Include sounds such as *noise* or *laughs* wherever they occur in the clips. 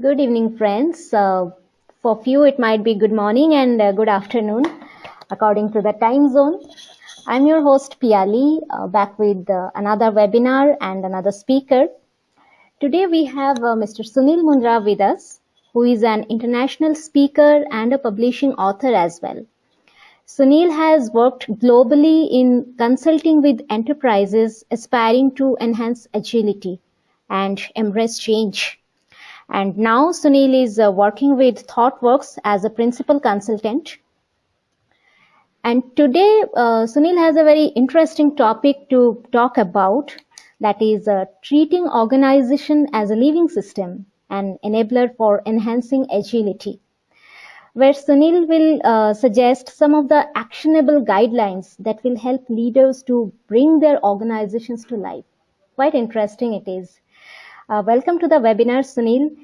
Good evening, friends. Uh, for few, it might be good morning and uh, good afternoon, according to the time zone. I'm your host, Piali, uh, back with uh, another webinar and another speaker. Today, we have uh, Mr. Sunil Mundra with us, who is an international speaker and a publishing author as well. Sunil has worked globally in consulting with enterprises aspiring to enhance agility and embrace change. And now Sunil is uh, working with ThoughtWorks as a principal consultant. And today uh, Sunil has a very interesting topic to talk about that is uh, treating organization as a living system, an enabler for enhancing agility where Sunil will uh, suggest some of the actionable guidelines that will help leaders to bring their organizations to life. Quite interesting it is. Uh, welcome to the webinar, Sunil,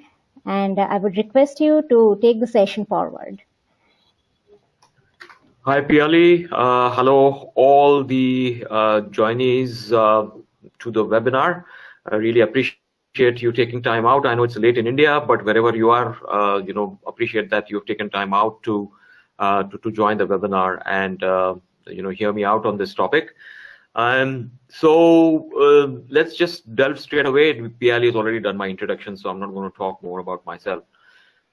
and uh, I would request you to take the session forward. Hi, Piali. Uh, hello, all the uh, joinees uh, to the webinar. I really appreciate you taking time out. I know it's late in India, but wherever you are, uh, you know, appreciate that you've taken time out to to, to, join the webinar and you know hear me out on this topic. Um, so uh, let's just delve straight away. Piali has already done my introduction, so I'm not going to talk more about myself.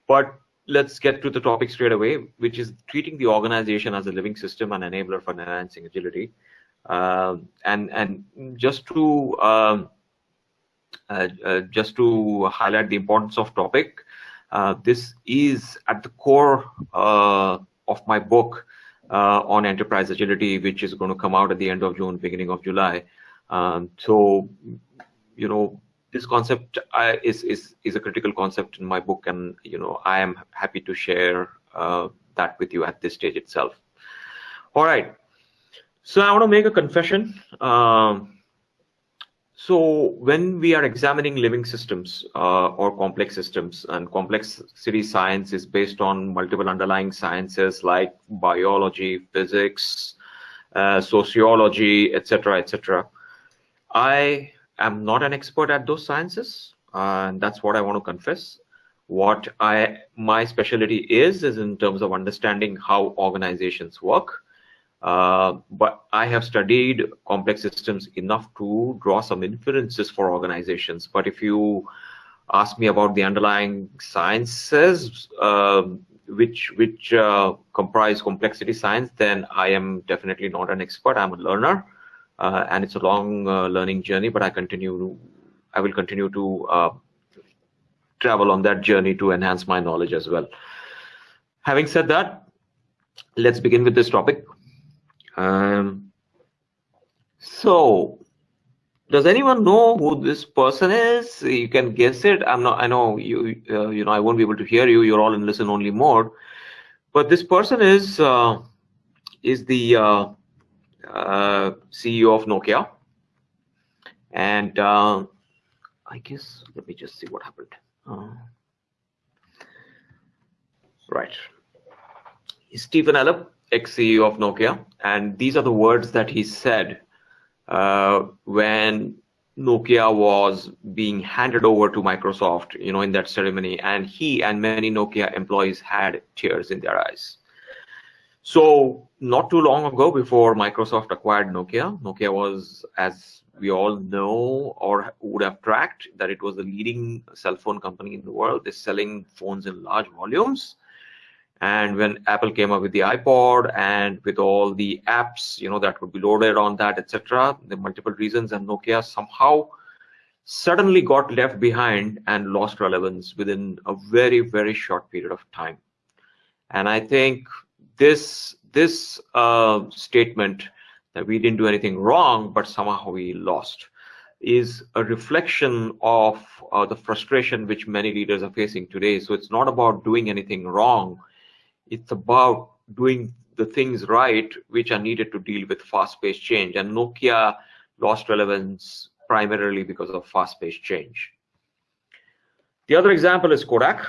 But let's get to the topic straight away, which is treating the organization as a living system and enabler for enhancing agility. Um, and and just to um, uh, uh, just to highlight the importance of topic, uh, this is at the core of my book on enterprise agility, which is going to come out at the end of June, beginning of July. Um, so, you know, this concept uh, is is is a critical concept in my book, and you know I am happy to share uh, that with you at this stage itself. All right, so I want to make a confession. Um, so when we are examining living systems uh, or complex systems, and complexity science is based on multiple underlying sciences like biology, physics, uh, sociology, etc., etc. I am not an expert at those sciences, uh, and that's what I want to confess. What I my specialty is is in terms of understanding how organizations work uh, but I have studied complex systems enough to draw some inferences for organizations. But if you ask me about the underlying sciences, uh, which which uh, comprise complexity science, then I am definitely not an expert. I'm a learner, uh, and it's a long uh, learning journey. But I continue, I will continue to travel on that journey to enhance my knowledge as well. Having said that, let's begin with this topic. Um, so, does anyone know who this person is? You can guess it. I'm not. I know you. Uh, you know, I won't be able to hear you. You're all in listen-only mode. But this person is uh, is the uh, uh CEO of Nokia, and uh, I guess let me just see what happened. Uh, right, Stephen Elop ex-CEO of Nokia, and these are the words that he said uh, when Nokia was being handed over to Microsoft, you know, in that ceremony, and he and many Nokia employees had tears in their eyes. So not too long ago, before Microsoft acquired Nokia, Nokia was, as we all know or would have tracked, that it was the leading cell phone company in the world. They're selling phones in large volumes and when apple came up with the ipod and with all the apps you know that would be loaded on that etc the multiple reasons and nokia somehow suddenly got left behind and lost relevance within a very very short period of time. And i think this this uh, statement that we didn't do anything wrong but somehow we lost is a reflection of uh, the frustration which many leaders are facing today. So it's not about doing anything wrong it's about doing the things right which are needed to deal with fast-paced change. And Nokia lost relevance primarily because of fast-paced change. The other example is Kodak,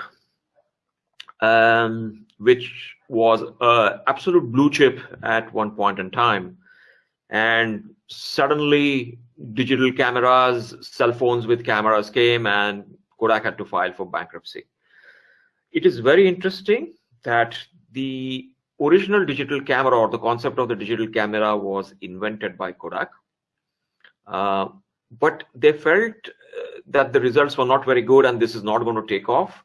um, which was an absolute blue chip at one point in time. And suddenly digital cameras, cell phones with cameras came and Kodak had to file for bankruptcy. it is very interesting that the original digital camera or the concept of the digital camera was invented by Kodak. Uh, but they felt uh, that the results were not very good and this is not going to take off.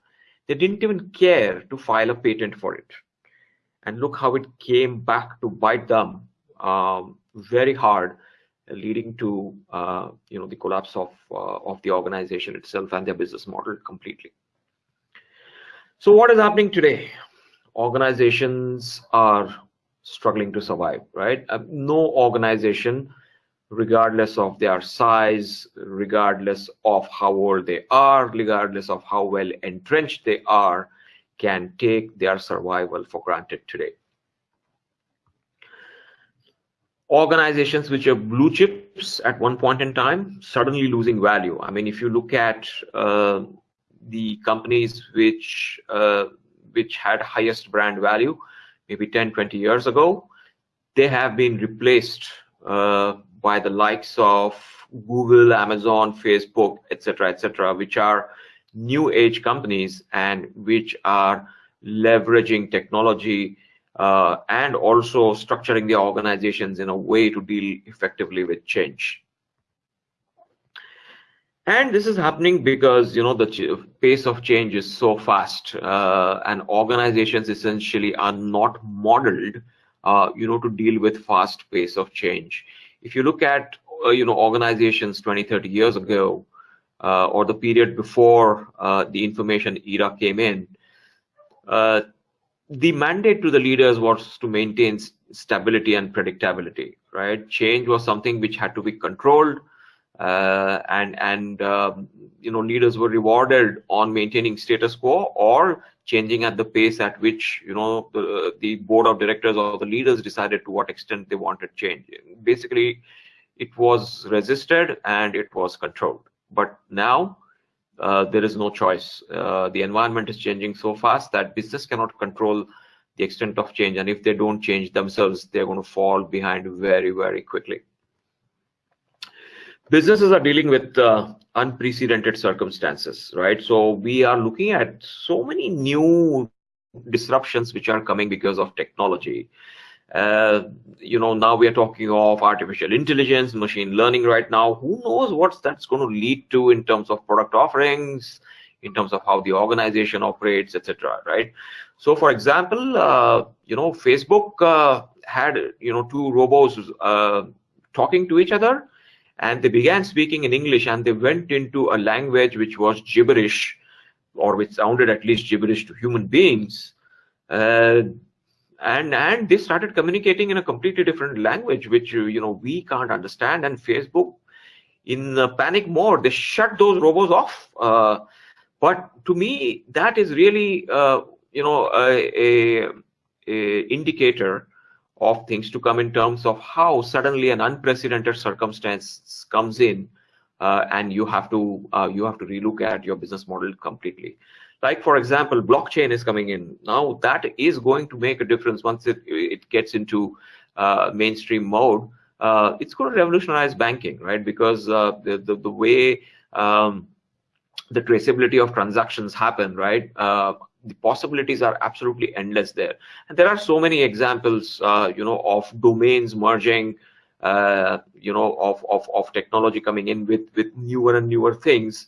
They didn't even care to file a patent for it. And look how it came back to bite them um, very hard, leading to uh, you know the collapse of uh, of the organization itself and their business model completely. So what is happening today? Organizations are struggling to survive, right? Uh, no organization regardless of their size, regardless of how old they are, regardless of how well entrenched they are, can take their survival for granted today. Organizations which are blue chips at one point in time, suddenly losing value. I mean, if you look at uh, the companies which uh, which had highest brand value, maybe 10, 20 years ago, they have been replaced uh, by the likes of Google, Amazon, Facebook, etc., etc., which are new age companies and which are leveraging technology uh, and also structuring their organizations in a way to deal effectively with change. And this is happening because you know the pace of change is so fast, uh, and organizations essentially are not modeled, uh, you know, to deal with fast pace of change. If you look at uh, you know organizations 20 30 years ago uh, or the period before uh, the information era came in uh, the mandate to the leaders was to maintain stability and predictability right? Change was something which had to be controlled and and um, you know leaders were rewarded on maintaining status quo or changing at the pace at which you know the, the board of directors or the leaders decided to what extent they wanted change. Basically it was resisted and it was controlled. But now uh, there is no choice. Uh, the environment is changing so fast that business cannot control the extent of change. And if they don't change themselves they're going to fall behind very very quickly businesses are dealing with uh, unprecedented circumstances, right? So we are looking at so many new disruptions which are coming because of technology. Uh, you know, now we are talking of artificial intelligence, machine learning right now. Who knows what that's going to lead to in terms of product offerings, in terms of how the organization operates, etc. Right? So, for example, uh, you know, Facebook uh, had you know two robots uh, talking to each other and they began speaking in English and they went into a language which was gibberish or which sounded at least gibberish to human beings. Uh, and and they started communicating in a completely different language, which you know we can't understand. And Facebook, in panic mode, they shut those robots off. Uh, but to me, that is really uh, you know a, a, a indicator of things to come in terms of how suddenly an unprecedented circumstance comes in uh, and you have to uh, you have to relook at your business model completely. Like for example blockchain is coming in. Now that is going to make a difference once it it gets into uh, mainstream mode. Uh, it's going to revolutionize banking right? Because uh, the, the, the way um, the traceability of transactions happen right? Uh, the possibilities are absolutely endless there. And there are so many examples uh, you know of domains merging uh, you know of, of of technology coming in with with newer and newer things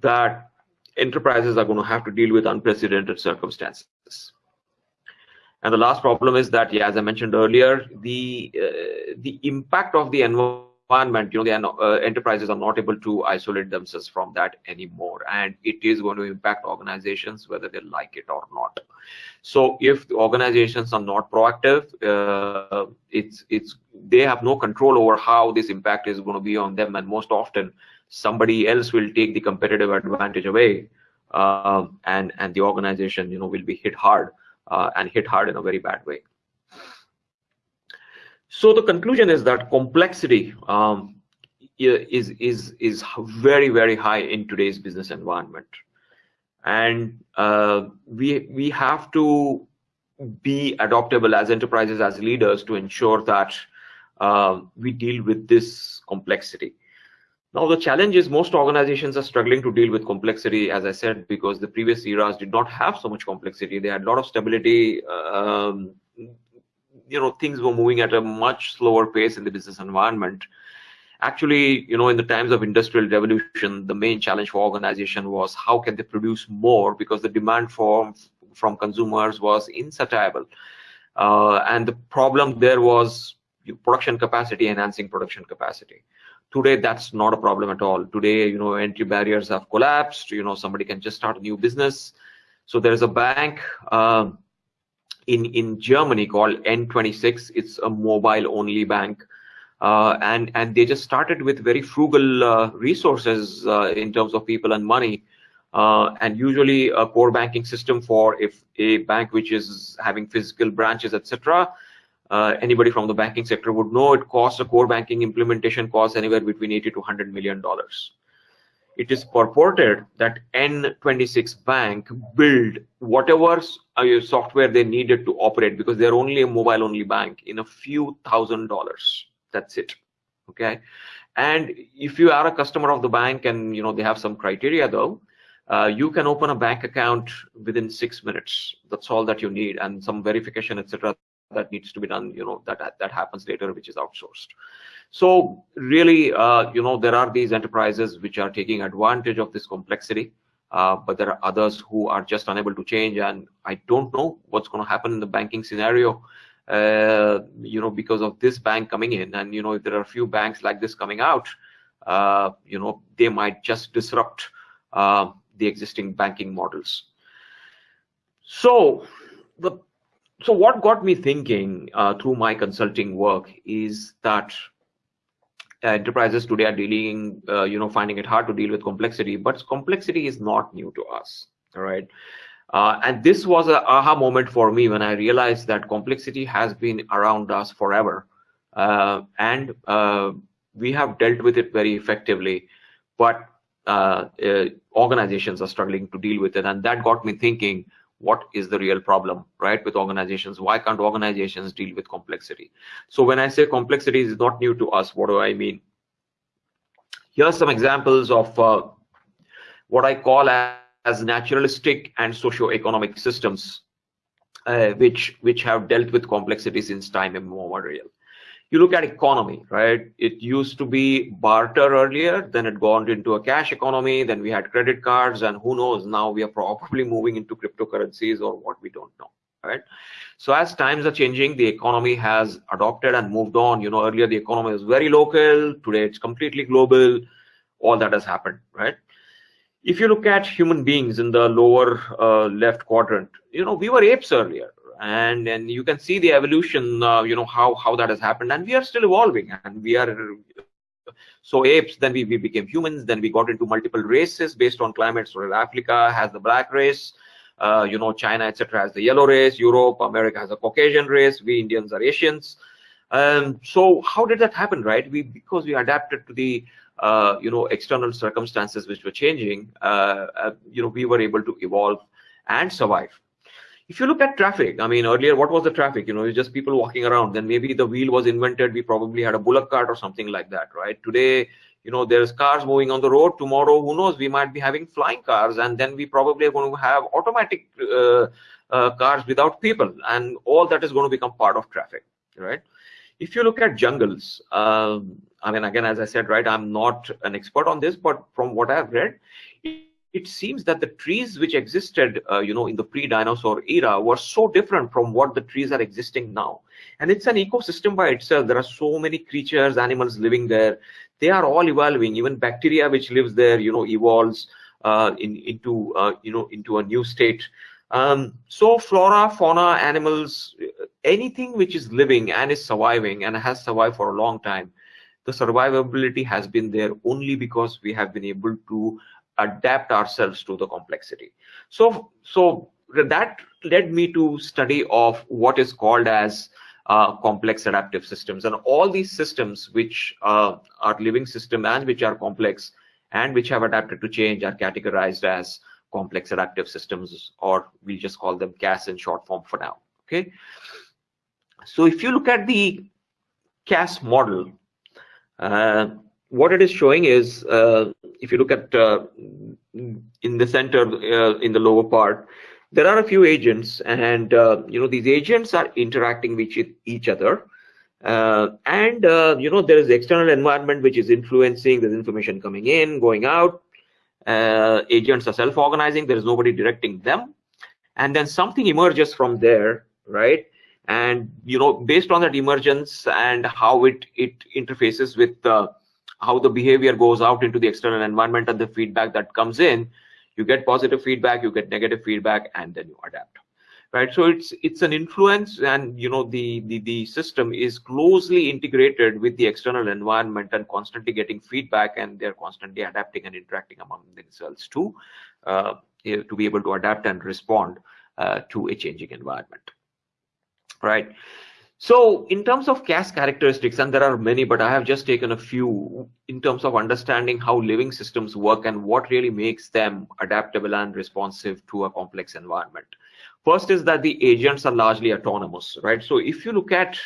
that enterprises are going to have to deal with unprecedented circumstances. And the last problem is that yeah as i mentioned earlier the uh, the impact of the environment environment, you know, the uh, enterprises are not able to isolate themselves from that anymore, and it is going to impact organizations whether they like it or not. So, if the organizations are not proactive, uh, it's it's they have no control over how this impact is going to be on them, and most often somebody else will take the competitive advantage away, uh, and and the organization, you know, will be hit hard uh, and hit hard in a very bad way. So the conclusion is that complexity um, is is is very very high in today's business environment, and uh, we we have to be adoptable as enterprises as leaders to ensure that uh, we deal with this complexity. Now, the challenge is most organizations are struggling to deal with complexity, as I said, because the previous eras did not have so much complexity. They had a lot of stability. Um, you know, things were moving at a much slower pace in the business environment. Actually, you know, in the times of industrial revolution, the main challenge for organization was how can they produce more because the demand for from consumers was insatiable. Uh, and the problem there was production capacity, enhancing production capacity. Today, that's not a problem at all. Today, you know, entry barriers have collapsed. You know, somebody can just start a new business. So there's a bank uh, in in Germany called N26. It's a mobile-only bank, uh, and and they just started with very frugal uh, resources uh, in terms of people and money. Uh, and usually a core banking system for if a bank which is having physical branches, etc., uh, anybody from the banking sector would know it costs a core banking implementation costs anywhere between 80 to 100 million dollars. It is purported that N26 Bank build whatever uh, software they needed to operate because they're only a mobile only bank in a few thousand dollars. That's it. Okay. And if you are a customer of the bank and you know they have some criteria though, uh, you can open a bank account within six minutes. That's all that you need, and some verification, etc that needs to be done you know that that happens later which is outsourced. So really uh, you know there are these enterprises which are taking advantage of this complexity uh, but there are others who are just unable to change and i don't know what's going to happen in the banking scenario uh, you know because of this bank coming in. And you know if there are a few banks like this coming out uh, you know they might just disrupt uh, the existing banking models. So the so what got me thinking uh, through my consulting work is that enterprises today are dealing, uh, you know, finding it hard to deal with complexity, but complexity is not new to us, all right? Uh, and this was a aha moment for me when I realized that complexity has been around us forever. Uh, and uh, we have dealt with it very effectively, but uh, organizations are struggling to deal with it. And that got me thinking, what is the real problem right with organizations? Why can't organizations deal with complexity? So when i say complexity is not new to us what do i mean? Here's some examples of uh, what i call as, as naturalistic and socio-economic systems uh, which which have dealt with complexity since time immemorial you look at economy, right? It used to be barter earlier, then it gone into a cash economy, then we had credit cards, and who knows, now we are probably moving into cryptocurrencies or what we don't know, right? So as times are changing, the economy has adopted and moved on. You know, earlier the economy was very local, today it's completely global. All that has happened, right? If you look at human beings in the lower uh, left quadrant, you know, we were apes earlier, and and you can see the evolution uh, you know how how that has happened. And we are still evolving. And we are so apes then we, we became humans. Then we got into multiple races based on climate so africa has the black race uh, you know china etc has the yellow race. Europe america has a caucasian race. We indians are asians. Um, so how did that happen right? We because we adapted to the uh, you know external circumstances which were changing uh, uh you know we were able to evolve and survive if you look at traffic, I mean, earlier, what was the traffic? You know, it's just people walking around. Then maybe the wheel was invented. We probably had a bullock cart or something like that, right? Today, you know, there's cars moving on the road. Tomorrow, who knows? We might be having flying cars, and then we probably are going to have automatic uh, uh, cars without people, and all that is going to become part of traffic, right? If you look at jungles, um, I mean, again, as I said, right, I'm not an expert on this, but from what I've read, it seems that the trees which existed, uh, you know, in the pre-dinosaur era were so different from what the trees are existing now. And it's an ecosystem by itself. There are so many creatures, animals living there. They are all evolving. Even bacteria which lives there, you know, evolves uh, in, into, uh, you know, into a new state. Um, so flora, fauna, animals, anything which is living and is surviving and has survived for a long time, the survivability has been there only because we have been able to adapt ourselves to the complexity. So, so that led me to study of what is called as uh, complex adaptive systems. And all these systems which uh, are living system and which are complex and which have adapted to change are categorized as complex adaptive systems or we'll just call them CAS in short form for now. Okay? So if you look at the CAS model uh, what it is showing is, uh, if you look at uh, in the center, uh, in the lower part, there are a few agents, and uh, you know these agents are interacting with each other. Uh, and uh, you know there is the external environment which is influencing. There's information coming in, going out. agents are self-organizing. There is nobody directing them, and then something emerges from there, right? and you know based on that emergence and how it it interfaces with how the behavior goes out into the external environment and the feedback that comes in. You get positive feedback you get negative feedback and then you adapt. Right? So it's it's an influence and you know the the, the system is closely integrated with the external environment and constantly getting feedback and they're constantly adapting and interacting among themselves too uh, to be able to adapt and respond uh, to a changing environment. Right? So in terms of CAS characteristics, and there are many, but I have just taken a few in terms of understanding how living systems work and what really makes them adaptable and responsive to a complex environment. First is that the agents are largely autonomous, right? So if you look at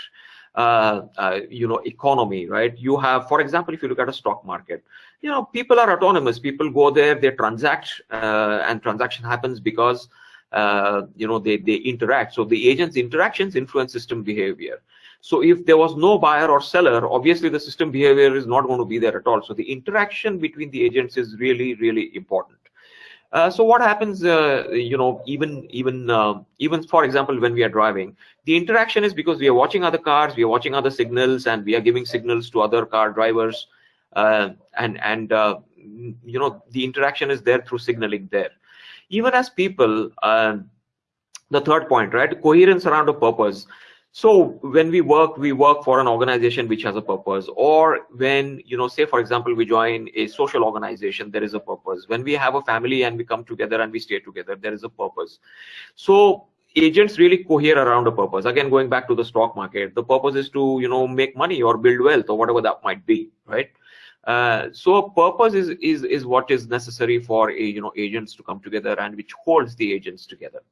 uh, uh, you know economy right you have for example if you look at a stock market you know people are autonomous people go there they transact uh, and transaction happens because uh, you know they they interact. So the agents interactions influence system behavior. So if there was no buyer or seller obviously the system behavior is not going to be there at all. So the interaction between the agents is really really important. Uh, so what happens uh, you know even even uh, even for example when we are driving the interaction is because we are watching other cars we are watching other signals and we are giving signals to other car drivers uh, and and uh, you know the interaction is there through signaling there even as people, uh, the third point, right? Coherence around a purpose. So when we work, we work for an organization which has a purpose, or when, you know, say, for example, we join a social organization, there is a purpose. When we have a family and we come together and we stay together, there is a purpose. So agents really cohere around a purpose. Again, going back to the stock market, the purpose is to, you know, make money or build wealth or whatever that might be, right? Uh, so purpose is, is, is what is necessary for a, you know, agents to come together and which holds the agents together.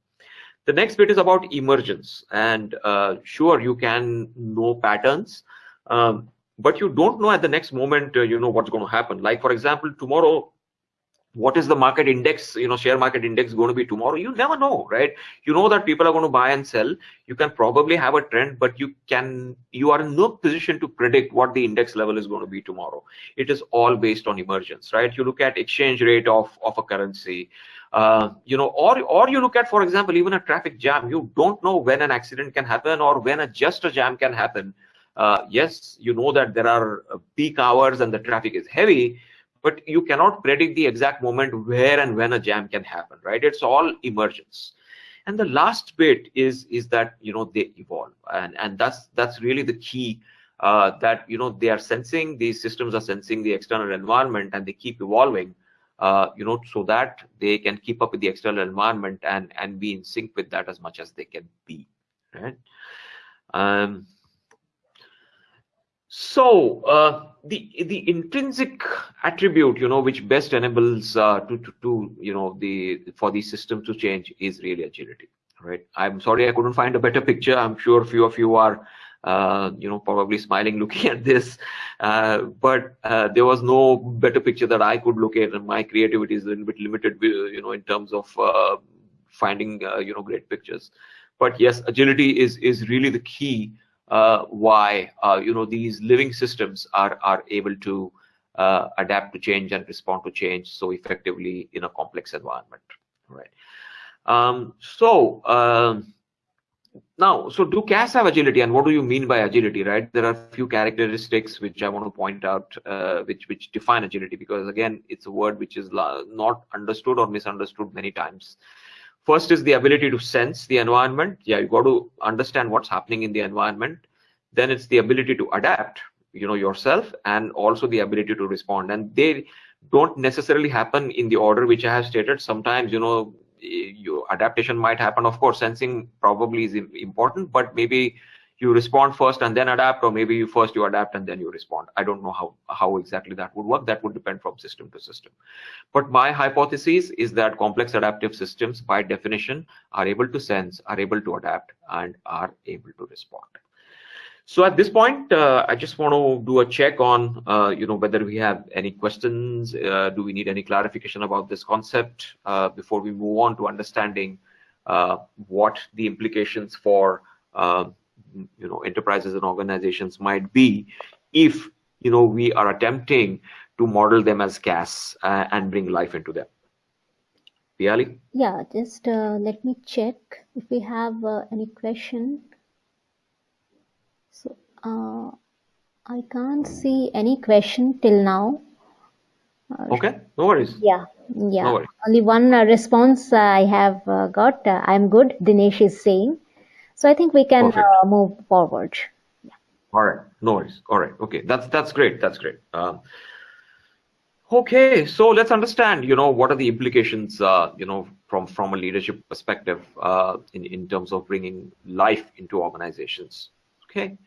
The next bit is about emergence and uh, sure you can know patterns, um, but you don't know at the next moment, uh, you know, what's going to happen. Like for example, tomorrow what is the market index you know share market index going to be tomorrow? You never know right? You know that people are going to buy and sell. You can probably have a trend but you can you are in no position to predict what the index level is going to be tomorrow. It is all based on emergence right? You look at exchange rate of of a currency uh, you know or or you look at for example even a traffic jam. You don't know when an accident can happen or when a just a jam can happen. Uh, yes you know that there are peak hours and the traffic is heavy but you cannot predict the exact moment where and when a jam can happen right? It's all emergence. And the last bit is is that you know they evolve. And and that's that's really the key uh, that you know they are sensing these systems are sensing the external environment and they keep evolving uh, you know so that they can keep up with the external environment and and be in sync with that as much as they can be right? Um so uh, the the intrinsic attribute, you know, which best enables uh, to, to to you know the for the system to change is really agility, right? I'm sorry I couldn't find a better picture. I'm sure few of you are uh, you know probably smiling *laughs* looking at this, uh, but uh, there was no better picture that I could look at, and my creativity is a little bit limited, uh, you know, in terms of finding you know great pictures. But yes, agility is is really the key uh, why uh, you know these living systems are are able to uh, adapt to change and respond to change so effectively in a complex environment right? Um, so um, now so do CAS have agility and what do you mean by agility right? There are a few characteristics which i want to point out uh, which which define agility because again it's a word which is not understood or misunderstood many times First is the ability to sense the environment. Yeah, you got to understand what's happening in the environment. Then it's the ability to adapt, you know, yourself, and also the ability to respond. And they don't necessarily happen in the order which I have stated. Sometimes, you know, your adaptation might happen. Of course, sensing probably is important, but maybe you respond first and then adapt or maybe you first you adapt and then you respond. I don't know how how exactly that would work. That would depend from system to system. But my hypothesis is that complex adaptive systems by definition are able to sense are able to adapt and are able to respond. So at this point, uh, I just want to do a check on, uh, you know, whether we have any questions. Uh, do we need any clarification about this concept uh, before we move on to understanding uh, what the implications for, uh, you know, enterprises and organizations might be if, you know, we are attempting to model them as CAS and bring life into them. Piali? Yeah, just let me check if we have any question. So, uh, I can't see any question till now. Uh, okay, no worries. Yeah, yeah. No. Only one uh, response I have uh, got. Uh, I'm good. Dinesh is saying. So I think we can uh, move forward. Yeah. All right. No worries. All right. Okay. That's that's great. That's great. Um, okay. So let's understand. You know, what are the implications? Uh, you know, from from a leadership perspective, in in terms of bringing life into organizations. Okay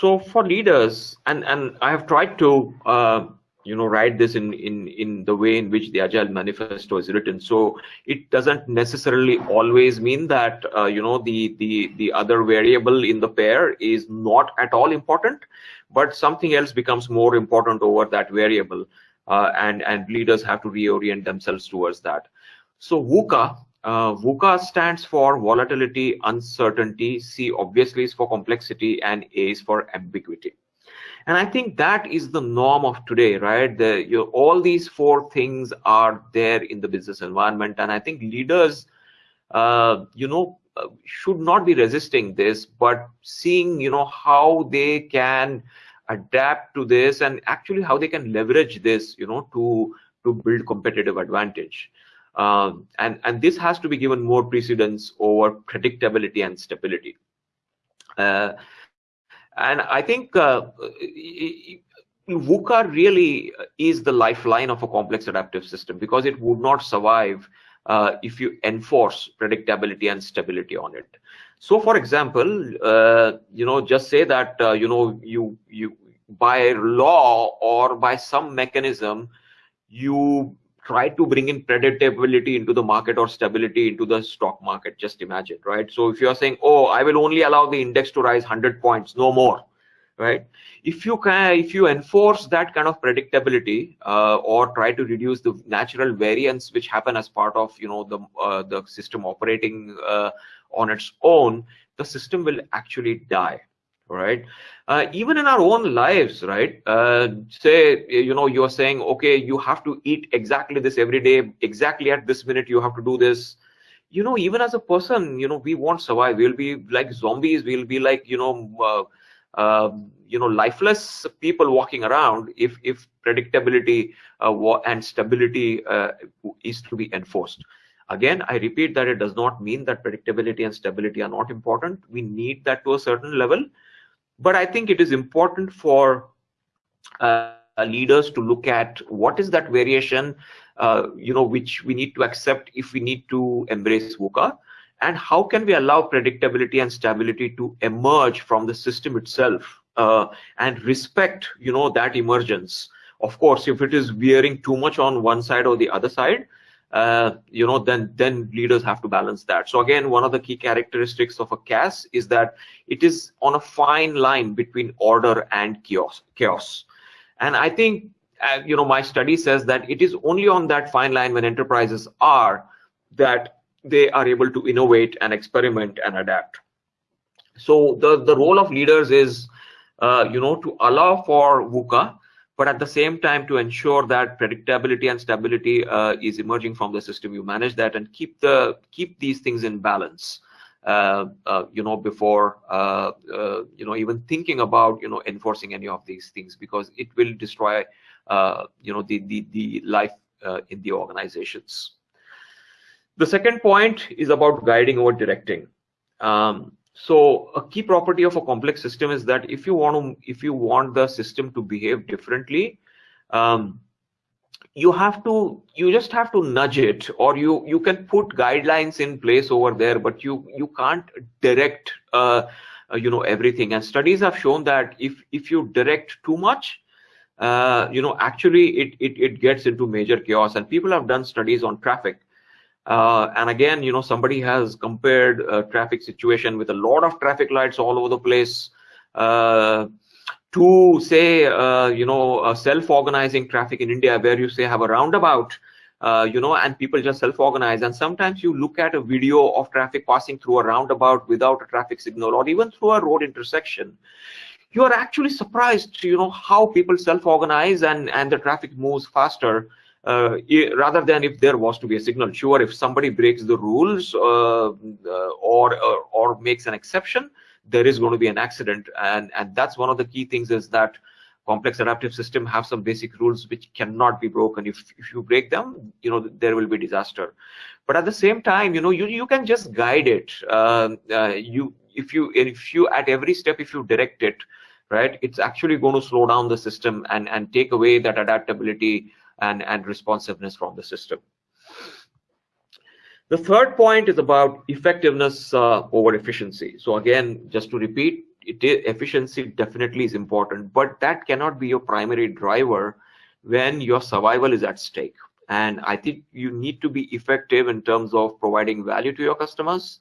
so for leaders and and i have tried to uh, you know write this in in in the way in which the agile manifesto is written so it doesn't necessarily always mean that uh, you know the the the other variable in the pair is not at all important but something else becomes more important over that variable uh, and and leaders have to reorient themselves towards that so VUCA uh, VUCA stands for volatility, uncertainty. C obviously is for complexity, and A is for ambiguity. And I think that is the norm of today, right? The, you know, all these four things are there in the business environment, and I think leaders, uh, you know, uh, should not be resisting this, but seeing, you know, how they can adapt to this and actually how they can leverage this, you know, to to build competitive advantage. Um, and, and this has to be given more precedence over predictability and stability. Uh, and I think uh, VUCA really is the lifeline of a complex adaptive system because it would not survive uh, if you enforce predictability and stability on it. So, for example, uh, you know, just say that uh, you know you you by law or by some mechanism you try to bring in predictability into the market or stability into the stock market. Just imagine right? So if you're saying oh i will only allow the index to rise 100 points no more right? If you can if you enforce that kind of predictability uh, or try to reduce the natural variance which happen as part of you know the uh, the system operating uh, on its own the system will actually die right? Uh, even in our own lives right? Uh, say you know you're saying okay you have to eat exactly this every day exactly at this minute you have to do this. You know even as a person you know we won't survive. We'll be like zombies. We'll be like you know uh, uh you know lifeless people walking around if if predictability uh, and stability uh, is to be enforced. Again i repeat that it does not mean that predictability and stability are not important. We need that to a certain level but I think it is important for uh, leaders to look at what is that variation, uh, you know, which we need to accept if we need to embrace VUCA, and how can we allow predictability and stability to emerge from the system itself uh, and respect, you know, that emergence. Of course, if it is veering too much on one side or the other side, uh, you know, then then leaders have to balance that. So again, one of the key characteristics of a CAS is that it is on a fine line between order and chaos. Chaos, and I think uh, you know my study says that it is only on that fine line when enterprises are that they are able to innovate and experiment and adapt. So the the role of leaders is uh, you know to allow for VUCA but at the same time to ensure that predictability and stability uh, is emerging from the system you manage that and keep the keep these things in balance. Uh, uh, you know before uh, uh, you know even thinking about you know enforcing any of these things because it will destroy uh, you know the the, the life in the organizations. The second point is about guiding or directing. Um, so a key property of a complex system is that if you want to, if you want the system to behave differently, um, you have to, you just have to nudge it, or you you can put guidelines in place over there, but you you can't direct, uh, uh, you know, everything. And studies have shown that if if you direct too much, uh, you know, actually it, it it gets into major chaos. And people have done studies on traffic Uh, and again, you know, somebody has compared a traffic situation with a lot of traffic lights all over the place uh, to say, uh, you know, self-organizing traffic in India where you say have a roundabout, uh, you know, and people just self-organize. And sometimes you look at a video of traffic passing through a roundabout without a traffic signal or even through a road intersection. You are actually surprised, you know, how people self-organize and, and the traffic moves faster uh, rather than if there was to be a signal. Sure, if somebody breaks the rules uh, uh, or, or, or makes an exception, there is going to be an accident, and and that's one of the key things is that complex adaptive system have some basic rules which cannot be broken. If if you break them, you know there will be disaster. But at the same time, you know you you can just guide it. Uh, uh, you if you if you at every step if you direct it, right, it's actually going to slow down the system and and take away that adaptability and, and responsiveness from the system. The third point is about effectiveness uh, over efficiency. So again, just to repeat, efficiency definitely is important, but that cannot be your primary driver when your survival is at stake. And I think you need to be effective in terms of providing value to your customers.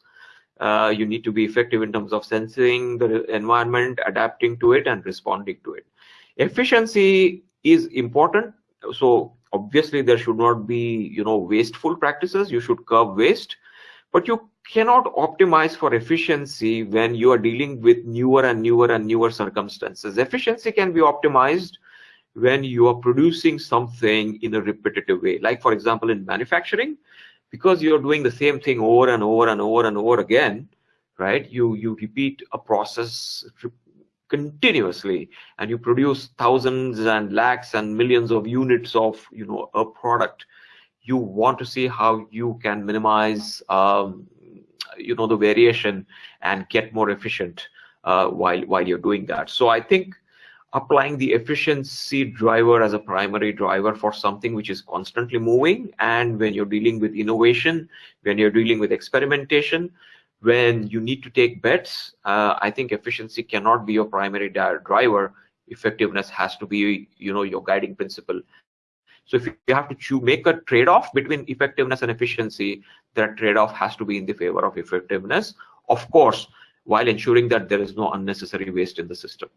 Uh, you need to be effective in terms of sensing the environment, adapting to it, and responding to it. Efficiency is important, so obviously there should not be you know wasteful practices. You should curb waste. But you cannot optimize for efficiency when you are dealing with newer and newer and newer circumstances. Efficiency can be optimized when you are producing something in a repetitive way. Like for example in manufacturing because you're doing the same thing over and over and over and over again right you you repeat a process continuously and you produce thousands and lakhs and millions of units of you know a product. You want to see how you can minimize um, you know the variation and get more efficient uh, while while you're doing that. So i think applying the efficiency driver as a primary driver for something which is constantly moving and when you're dealing with innovation when you're dealing with experimentation when you need to take bets, uh, I think efficiency cannot be your primary driver. Effectiveness has to be, you know, your guiding principle. So if you have to make a trade-off between effectiveness and efficiency, that trade-off has to be in the favor of effectiveness, of course, while ensuring that there is no unnecessary waste in the system.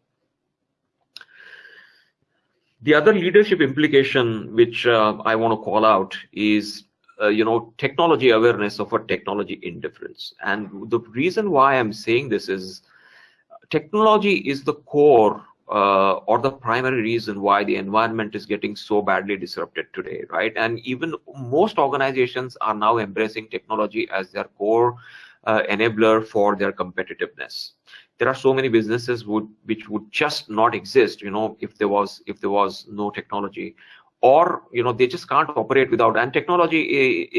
The other leadership implication which uh, I want to call out is uh, you know technology awareness of a technology indifference. And the reason why i'm saying this is technology is the core uh, or the primary reason why the environment is getting so badly disrupted today right? And even most organizations are now embracing technology as their core uh, enabler for their competitiveness. There are so many businesses would which would just not exist you know if there was if there was no technology or you know they just can't operate without and technology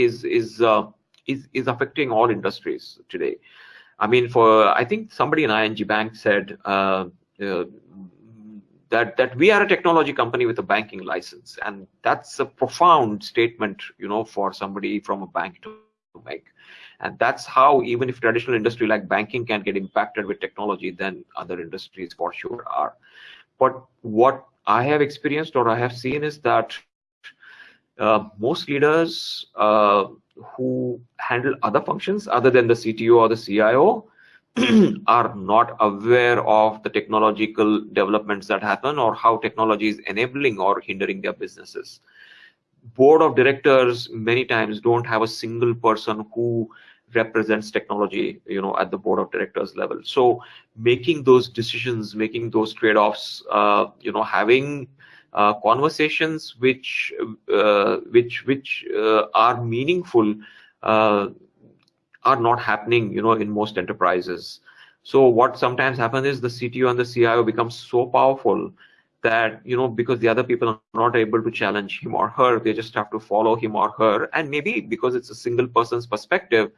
is is uh, is is affecting all industries today. I mean for i think somebody in ING bank said uh, uh, that that we are a technology company with a banking license and that's a profound statement you know for somebody from a bank to make and that's how even if traditional industry like banking can get impacted with technology then other industries for sure are. But what I have experienced or I have seen is that uh, most leaders uh, who handle other functions other than the CTO or the CIO *clears throat* are not aware of the technological developments that happen or how technology is enabling or hindering their businesses. Board of directors many times don't have a single person who represents technology you know at the board of directors level. So making those decisions making those trade-offs uh, you know having uh, conversations which uh, which which uh, are meaningful uh, are not happening you know in most enterprises. So what sometimes happens is the cto and the cio becomes so powerful that you know because the other people are not able to challenge him or her they just have to follow him or her. And maybe because it's a single person's perspective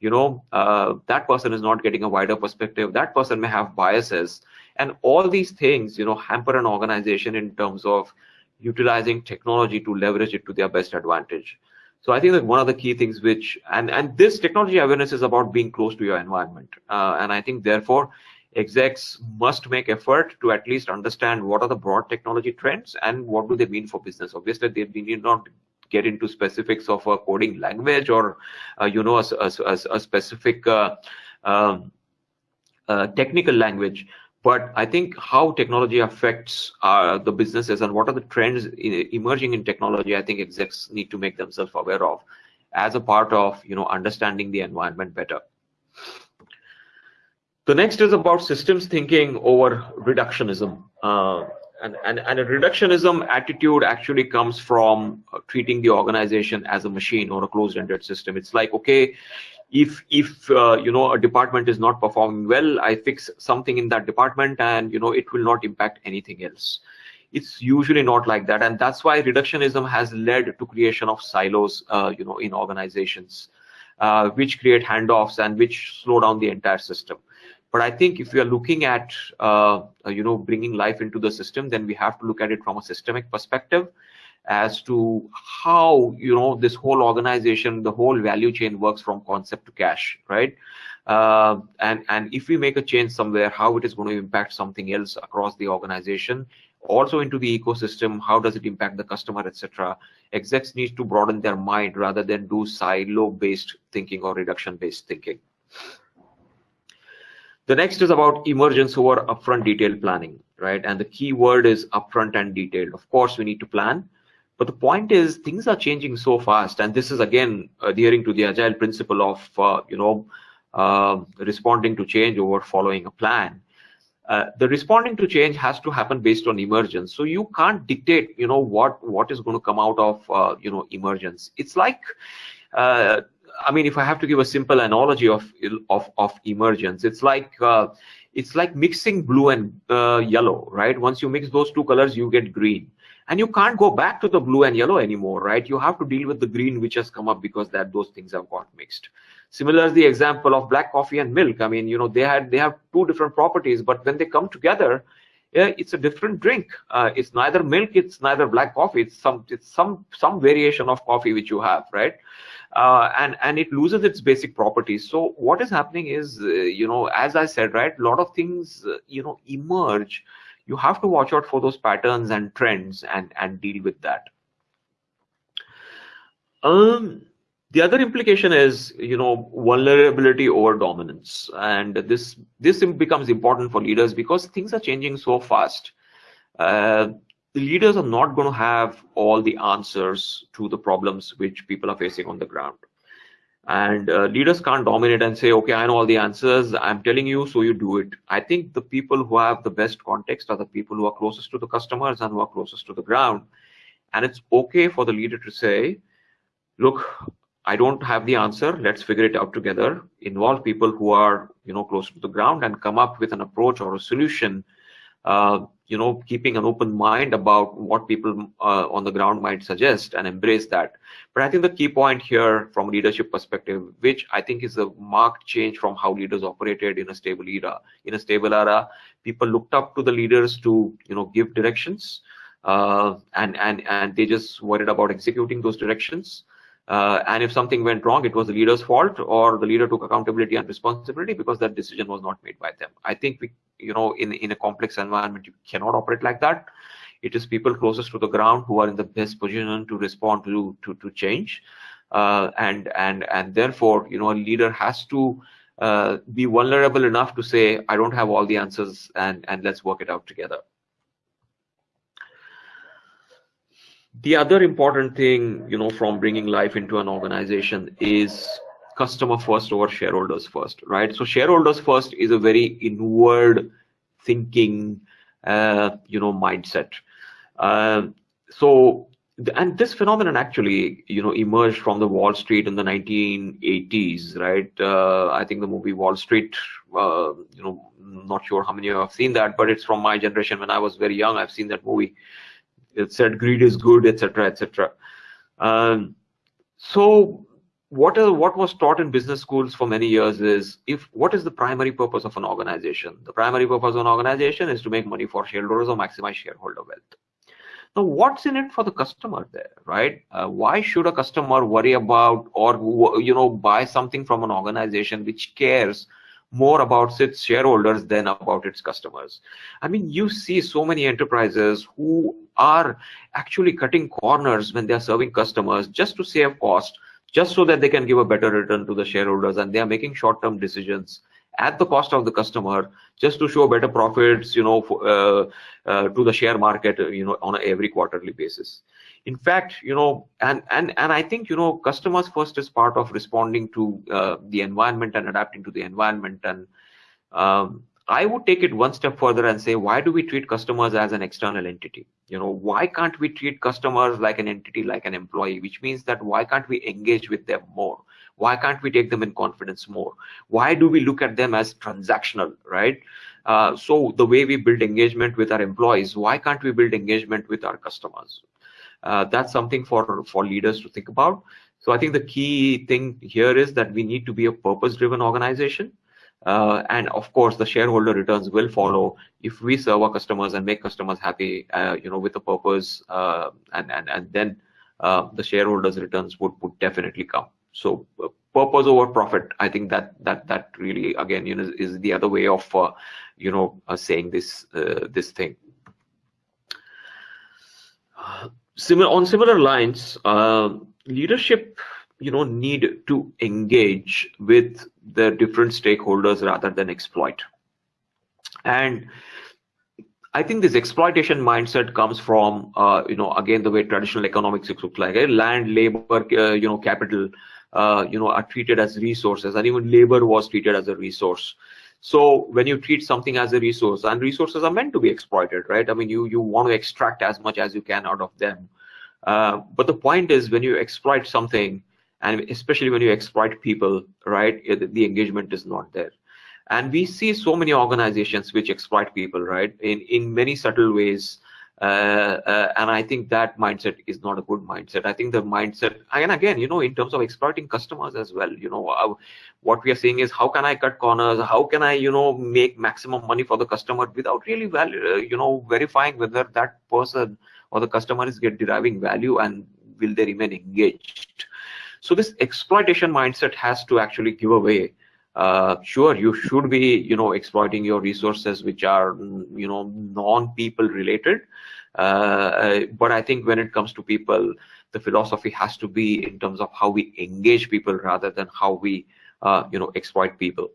you know uh, that person is not getting a wider perspective. That person may have biases. And all these things you know hamper an organization in terms of utilizing technology to leverage it to their best advantage. So i think that one of the key things which and and this technology awareness is about being close to your environment. Uh, and i think therefore execs must make effort to at least understand what are the broad technology trends and what do they mean for business. Obviously they need not get into specifics of a coding language or uh, you know a, a, a specific uh, um, uh, technical language but I think how technology affects uh, the businesses and what are the trends in, emerging in technology, I think execs need to make themselves aware of as a part of you know understanding the environment better. The next is about systems thinking over reductionism. Uh, and, and, and a reductionism attitude actually comes from uh, treating the organization as a machine or a closed-ended system. It's like, okay, if if uh, you know a department is not performing well i fix something in that department and you know it will not impact anything else. It's usually not like that. And that's why reductionism has led to creation of silos uh, you know in organizations uh, which create handoffs and which slow down the entire system but i think if we are looking at uh, you know bringing life into the system then we have to look at it from a systemic perspective as to how you know this whole organization the whole value chain works from concept to cash right? Uh, and and if we make a change somewhere how it is going to impact something else across the organization also into the ecosystem how does it impact the customer etc execs need to broaden their mind rather than do silo based thinking or reduction based thinking the next is about emergence over upfront detailed planning right and the key word is upfront and detailed of course we need to plan but the point is, things are changing so fast, and this is again adhering to the agile principle of uh, you know uh, responding to change over following a plan. Uh, the responding to change has to happen based on emergence. So you can't dictate, you know, what what is going to come out of uh, you know emergence. It's like uh, I mean, if I have to give a simple analogy of of of emergence, it's like uh, it's like mixing blue and uh, yellow, right? Once you mix those two colors, you get green. And you can't go back to the blue and yellow anymore right? You have to deal with the green which has come up because that those things have got mixed. Similar the example of black coffee and milk. I mean you know they had they have two different properties but when they come together yeah, it's a different drink. Uh, it's neither milk it's neither black coffee it's some it's some some variation of coffee which you have right uh, and and it loses its basic properties. So what is happening is uh, you know as i said right a lot of things uh, you know emerge. You have to watch out for those patterns and trends and and deal with that. Um the other implication is you know vulnerability over dominance. And this this becomes important for leaders because things are changing so fast. Uh, the leaders are not going to have all the answers to the problems which people are facing on the ground. And uh, leaders can't dominate and say okay i know all the answers i'm telling you so you do it. I think the people who have the best context are the people who are closest to the customers and who are closest to the ground. And it's okay for the leader to say look i don't have the answer. Let's figure it out together. Involve people who are you know close to the ground and come up with an approach or a solution you know keeping an open mind about what people uh, on the ground might suggest and embrace that. But i think the key point here from leadership perspective which i think is a marked change from how leaders operated in a stable era in a stable era people looked up to the leaders to you know give directions uh, and and and they just worried about executing those directions uh, and if something went wrong, it was the leader's fault, or the leader took accountability and responsibility because that decision was not made by them. I think we, you know, in in a complex environment, you cannot operate like that. It is people closest to the ground who are in the best position to respond to to to change, uh, and and and therefore, you know, a leader has to uh, be vulnerable enough to say, I don't have all the answers, and and let's work it out together. The other important thing you know from bringing life into an organization is customer first over shareholders first right? So shareholders first is a very inward thinking uh, you know mindset. Uh, so and this phenomenon actually you know emerged from the wall street in the 1980s right? Uh, i think the movie wall street uh, you know not sure how many of you have seen that but it's from my generation when i was very young i've seen that movie it said greed is good, etc., etc. Um, so what are, what was taught in business schools for many years is if what is the primary purpose of an organization? The primary purpose of an organization is to make money for shareholders or maximize shareholder wealth. Now, what's in it for the customer there, right? Uh, why should a customer worry about or you know buy something from an organization which cares more about its shareholders than about its customers. I mean, you see so many enterprises who are actually cutting corners when they're serving customers just to save cost, just so that they can give a better return to the shareholders, and they are making short-term decisions at the cost of the customer just to show better profits, you know, uh, uh, to the share market, you know, on a every quarterly basis. In fact you know and and and i think you know customers first is part of responding to uh, the environment and adapting to the environment. And um, i would take it one step further and say why do we treat customers as an external entity? You know why can't we treat customers like an entity like an employee? Which means that why can't we engage with them more why can't we take them in confidence more? Why do we look at them as transactional right? Uh, so the way we build engagement with our employees why can't we build engagement with our customers? Uh, that's something for for leaders to think about. So i think the key thing here is that we need to be a purpose driven organization. Uh, and of course the shareholder returns will follow if we serve our customers and make customers happy uh, you know with a purpose uh, and and and then uh, the shareholders returns would would definitely come so uh, purpose over profit. I think that that that really again you know is the other way of you know saying this this thing. Similar on similar lines, uh, leadership you know need to engage with the different stakeholders rather than exploit. And i think this exploitation mindset comes from uh, you know again the way traditional economics looks like eh? land labor uh, you know capital uh, you know are treated as resources and even labor was treated as a resource so when you treat something as a resource, and resources are meant to be exploited, right? I mean, you you want to extract as much as you can out of them. Uh, but the point is, when you exploit something, and especially when you exploit people, right, the engagement is not there. And we see so many organizations which exploit people, right, in in many subtle ways. Uh, uh, and I think that mindset is not a good mindset. I think the mindset, and again, you know, in terms of exploiting customers as well, you know, uh, what we are saying is how can I cut corners? How can I, you know, make maximum money for the customer without really, value, you know, verifying whether that person or the customer is get deriving value and will they remain engaged. So this exploitation mindset has to actually give away uh, sure you should be you know exploiting your resources which are you know non-people related. Uh, uh, but i think when it comes to people the philosophy has to be in terms of how we engage people rather than how we uh, you know exploit people.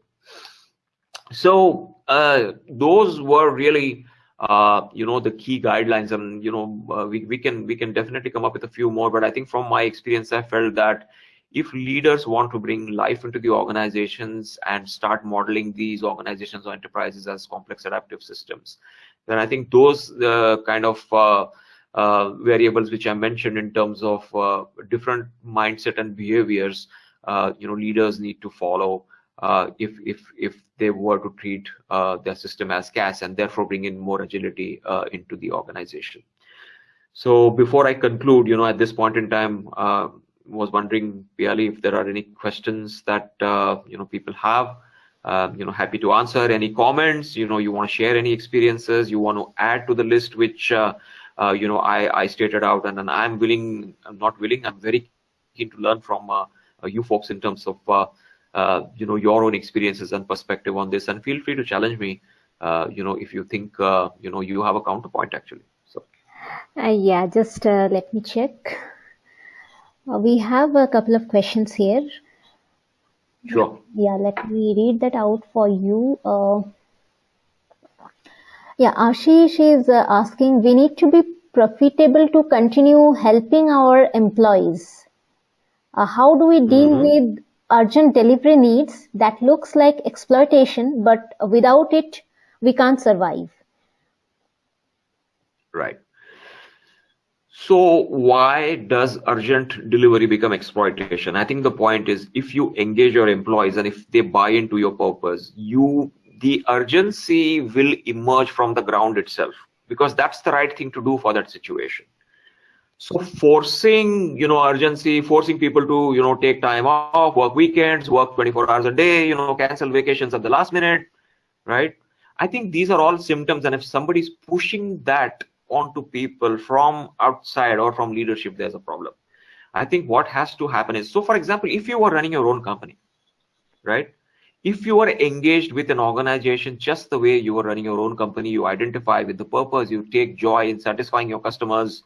So uh, those were really uh, you know the key guidelines and you know we, we can we can definitely come up with a few more but i think from my experience i felt that if leaders want to bring life into the organizations and start modeling these organizations or enterprises as complex adaptive systems, then I think those uh, kind of uh, uh, variables which I mentioned in terms of uh, different mindset and behaviors, uh, you know, leaders need to follow uh, if if if they were to treat their system as CAS and therefore bring in more agility into the organization. So before I conclude, you know, at this point in time, was wondering, Piali, if there are any questions that uh, you know people have. Uh, you know, happy to answer any comments. You know, you want to share any experiences, you want to add to the list which uh, uh you know I, I stated out, and then I'm willing. I'm not willing. I'm very keen to learn from you folks in terms of you know your own experiences and perspective on this. And feel free to challenge me. you know, if you think you know you have a counterpoint actually. So. yeah, just let me check. Uh, we have a couple of questions here. Sure. Yeah, let me read that out for you. Uh, yeah, Ashish is uh, asking, we need to be profitable to continue helping our employees. Uh, how do we deal mm -hmm. with urgent delivery needs that looks like exploitation, but without it, we can't survive? Right. So why does urgent delivery become exploitation? I think the point is if you engage your employees and if they buy into your purpose, you the urgency will emerge from the ground itself because that's the right thing to do for that situation. So forcing, you know, urgency, forcing people to, you know, take time off, work weekends, work 24 hours a day, you know, cancel vacations at the last minute, right? I think these are all symptoms. And if somebody's pushing that onto people from outside or from leadership, there's a problem. I think what has to happen is, so for example, if you were running your own company, right? if you are engaged with an organization just the way you are running your own company, you identify with the purpose, you take joy in satisfying your customers,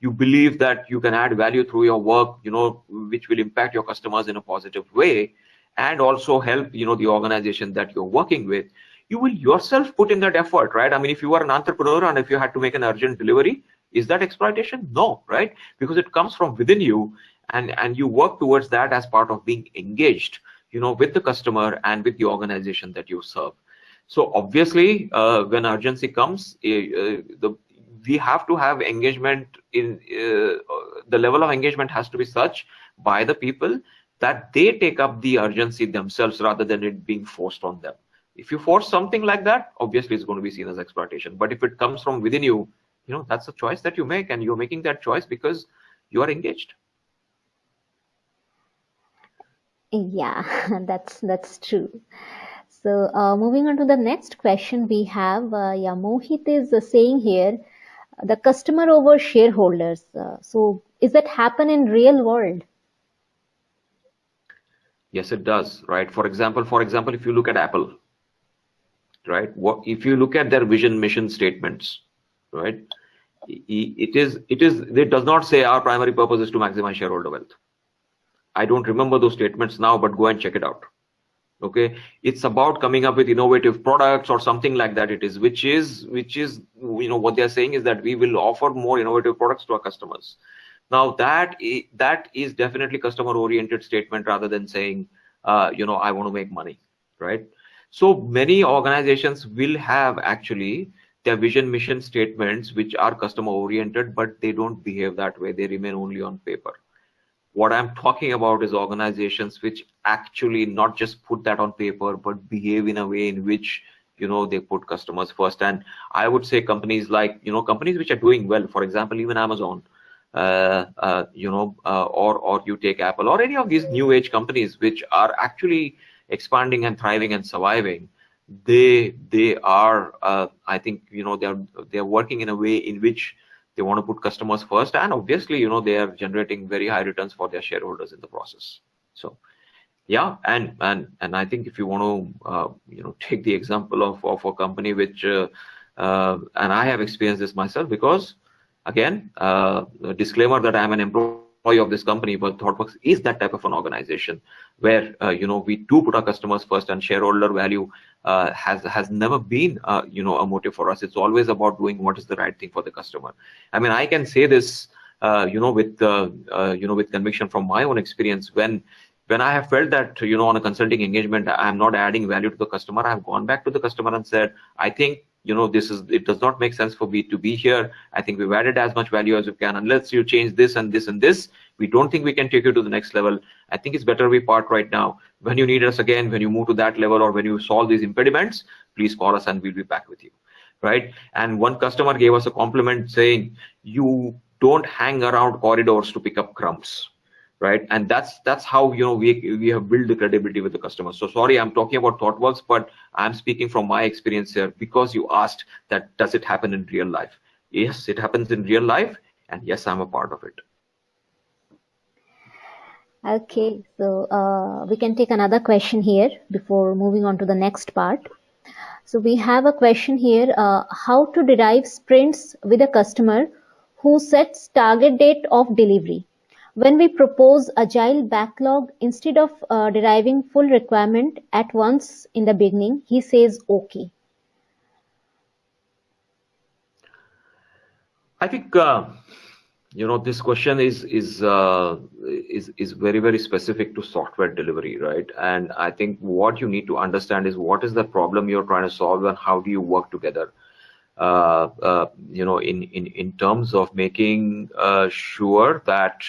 you believe that you can add value through your work, you know, which will impact your customers in a positive way, and also help, you know, the organization that you're working with, you will yourself put in that effort, right? I mean, if you are an entrepreneur and if you had to make an urgent delivery, is that exploitation? No, right? Because it comes from within you and, and you work towards that as part of being engaged you know, with the customer and with the organization that you serve. So obviously, uh, when urgency comes, uh, the we have to have engagement in uh, the level of engagement has to be such by the people that they take up the urgency themselves rather than it being forced on them. If you force something like that, obviously it's going to be seen as exploitation. But if it comes from within you, you know, that's a choice that you make and you're making that choice because you are engaged. Yeah, *laughs* that's that's true. So uh, moving on to the next question we have, uh, yeah, Mohit is uh, saying here, the customer over shareholders. Uh, so is that happen in real world? Yes, it does, right? For example, for example, if you look at Apple, right? What if you look at their vision mission statements, right? It is it is it does not say our primary purpose is to maximize shareholder wealth I don't remember those statements now, but go and check it out. Okay, it's about coming up with innovative products or something like that. It is, which is, which is, you know, what they're saying is that we will offer more innovative products to our customers. Now that that is definitely customer-oriented statement rather than saying, uh, you know, I want to make money, right? So many organizations will have actually their vision mission statements which are customer oriented, but they don't behave that way. They remain only on paper what i'm talking about is organizations which actually not just put that on paper but behave in a way in which you know they put customers first and i would say companies like you know companies which are doing well for example even amazon uh, uh, you know uh, or or you take apple or any of these new age companies which are actually expanding and thriving and surviving they they are uh, i think you know they're they're working in a way in which they want to put customers first and obviously you know they are generating very high returns for their shareholders in the process. So yeah and and and i think if you want to uh, you know *laughs* take the example of of a company which uh, uh, and i have experienced this myself because again uh, disclaimer that i'm an employee of this company, but ThoughtWorks is that type of an organization where uh, you know we do put our customers first, and shareholder value uh, has has never been uh, you know a motive for us. It's always about doing what is the right thing for the customer. I mean, I can say this uh, you know with uh, uh, you know with conviction from my own experience when when I have felt that you know on a consulting engagement I'm not adding value to the customer, I have gone back to the customer and said, I think you know this is it does not make sense for me to be here. I think we've added as much value as we can. Unless you change this and this and this we don't think we can take you to the next level. I think it's better we part right now. When you need us again when you move to that level or when you solve these impediments please call us and we'll be back with you right? And one customer gave us a compliment saying you don't hang around corridors to pick up crumbs right? And that's that's how you know we we have built the credibility with the customers. So sorry i'm talking about thoughtworks but i'm speaking from my experience here because you asked that does it happen in real life? Yes it happens in real life and yes i'm a part of it. Okay so uh, we can take another question here before moving on to the next part. So we have a question here uh, how to derive sprints with a customer who sets target date of delivery when we propose agile backlog, instead of uh, deriving full requirement at once in the beginning, he says okay. I think uh, you know this question is is uh, is is very very specific to software delivery, right? And I think what you need to understand is what is the problem you're trying to solve and how do you work together. Uh, uh, you know, in, in, in terms of making uh, sure that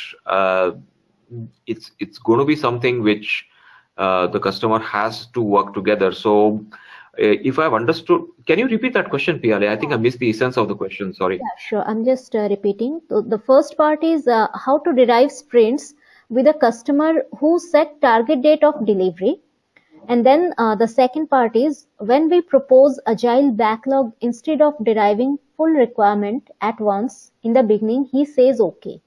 it's it's going to be something which the customer has to work together. So if I've understood, can you repeat that question, Piali? I think I missed the essence of the question. Sorry. Yeah, sure. I'm just uh, repeating. So the first part is uh, how to derive sprints with a customer who set target date of delivery. And then uh, the second part is when we propose agile backlog instead of deriving full requirement at once in the beginning, he says okay.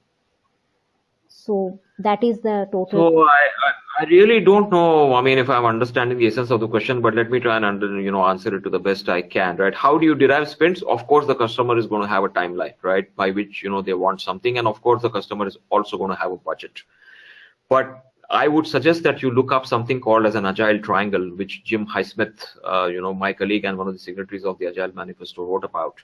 So that is the total. So I, I, I really don't know. I mean, if I'm understanding the essence of the question, but let me try and under, you know answer it to the best I can. Right? How do you derive sprints? Of course, the customer is going to have a timeline, right, by which you know they want something, and of course, the customer is also going to have a budget. But I would suggest that you look up something called as an agile triangle, which Jim Highsmith, uh, you know, my colleague and one of the signatories of the Agile Manifesto wrote about.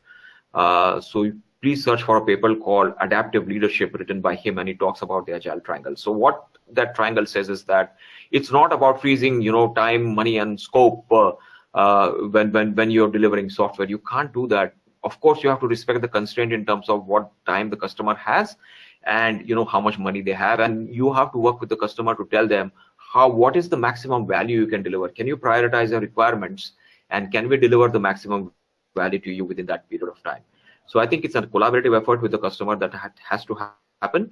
Uh, so please search for a paper called Adaptive Leadership written by him, and he talks about the Agile triangle. So what that triangle says is that it's not about freezing, you know, time, money, and scope uh, uh, when when when you're delivering software. You can't do that. Of course, you have to respect the constraint in terms of what time the customer has and you know how much money they have and you have to work with the customer to tell them how what is the maximum value you can deliver. Can you prioritize your requirements and can we deliver the maximum value to you within that period of time? So i think it's a collaborative effort with the customer that has to happen.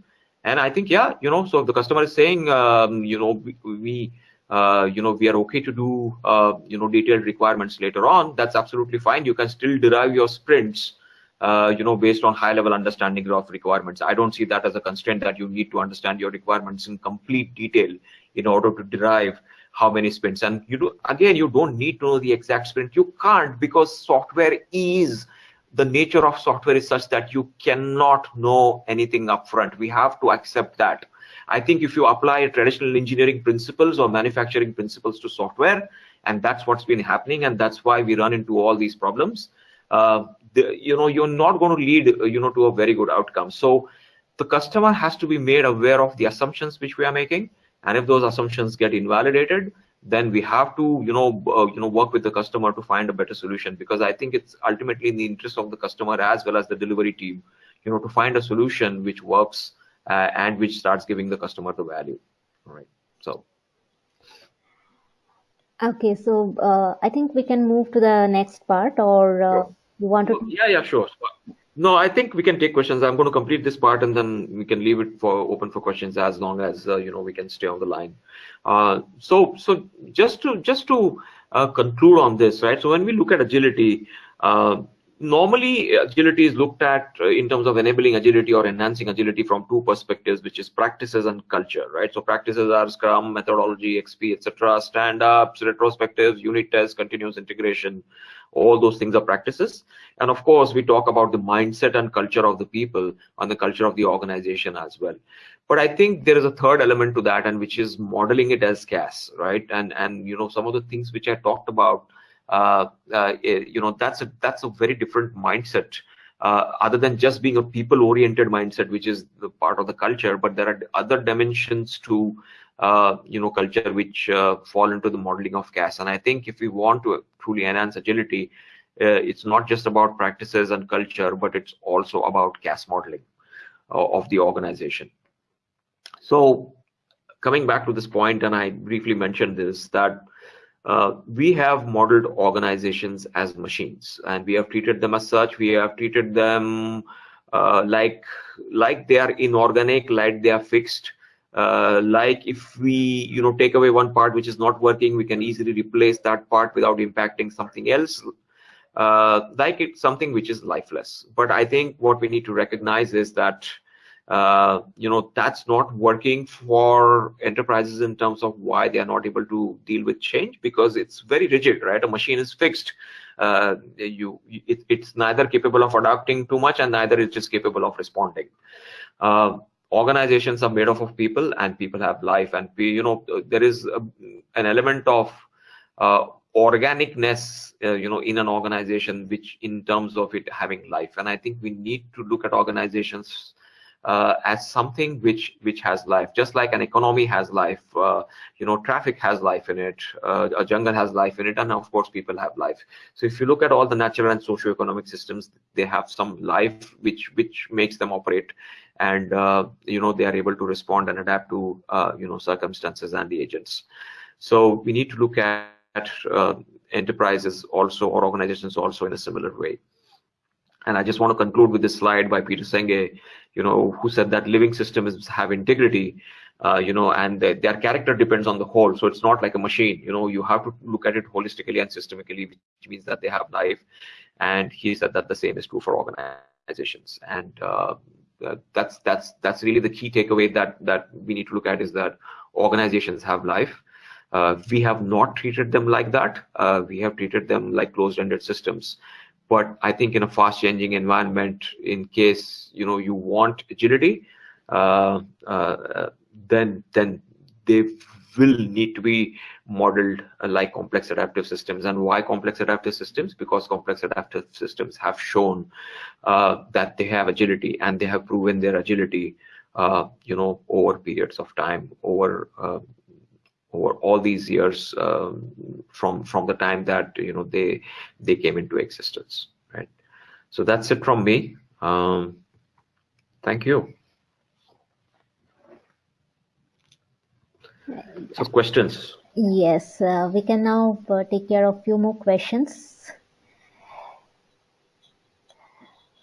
And i think yeah you know so if the customer is saying um, you know we, we uh, you know we are okay to do uh, you know detailed requirements later on that's absolutely fine. You can still derive your sprints uh, you know, based on high level understanding of requirements. I don't see that as a constraint that you need to understand your requirements in complete detail in order to derive how many sprints. And you do again, you don't need to know the exact sprint. You can't because software is the nature of software is such that you cannot know anything upfront. We have to accept that. I think if you apply traditional engineering principles or manufacturing principles to software, and that's what's been happening, and that's why we run into all these problems. Uh, the, you know you're not going to lead you know to a very good outcome. So the customer has to be made aware of the assumptions which we are making. And if those assumptions get invalidated then we have to you know uh, you know work with the customer to find a better solution. Because i think it's ultimately in the interest of the customer as well as the delivery team you know to find a solution which works uh, and which starts giving the customer the value. All right. So. Okay. So uh, i think we can move to the next part or uh, you want to? Yeah, yeah, sure. No, I think we can take questions. I'm going to complete this part and then we can leave it for open for questions as long as uh, you know we can stay on the line. Uh, so, so just to just to uh, conclude on this, right? So when we look at agility, uh, normally agility is looked at uh, in terms of enabling agility or enhancing agility from two perspectives, which is practices and culture, right? So practices are Scrum, methodology, XP, etc., stand-ups, retrospectives, unit tests, continuous integration all those things are practices and of course we talk about the mindset and culture of the people and the culture of the organization as well but i think there is a third element to that and which is modeling it as CAS right and and you know some of the things which i talked about uh, uh, you know that's a that's a very different mindset. Uh, other than just being a people oriented mindset which is the part of the culture but there are other dimensions to uh, you know culture which uh, fall into the modeling of CAS. And i think if we want to truly enhance agility uh, it's not just about practices and culture but it's also about CAS modeling uh, of the organization. So coming back to this point and i briefly mentioned this that uh, we have modeled organizations as machines and we have treated them as such. We have treated them uh, like like they are inorganic like they are fixed. Uh, like if we you know take away one part which is not working we can easily replace that part without impacting something else. Uh, like it's something which is lifeless. But i think what we need to recognize is that uh, you know that's not working for enterprises in terms of why they are not able to deal with change because it's very rigid right? A machine is fixed. Uh, you it, it's neither capable of adapting too much and neither is just capable of responding. Uh, organizations are made up of people and people have life. And you know there is a, an element of uh, organicness uh, you know in an organization which in terms of it having life. And i think we need to look at organizations uh, as something which which has life just like an economy has life uh, you know traffic has life in it uh, a jungle has life in it and of course people have life. So if you look at all the natural and socio-economic systems they have some life which which makes them operate and uh, you know they are able to respond and adapt to uh, you know circumstances and the agents. So we need to look at uh, enterprises also or organizations also in a similar way and I just want to conclude with this slide by Peter Senge, you know, who said that living systems have integrity, uh, you know, and their character depends on the whole. So it's not like a machine, you know, you have to look at it holistically and systemically, which means that they have life. And he said that the same is true for organizations. And uh, that's that's that's really the key takeaway that that we need to look at is that organizations have life. Uh, we have not treated them like that. Uh, we have treated them like closed-ended systems. But I think in a fast-changing environment, in case you know you want agility, uh, uh then then they will need to be modeled uh, like complex adaptive systems. And why complex adaptive systems? Because complex adaptive systems have shown uh, that they have agility and they have proven their agility, uh, you know, over periods of time, over uh, over all these years um, from from the time that you know they they came into existence, right? So that's it from me. Um, thank you. So questions. Yes, uh, we can now uh, take care of a few more questions.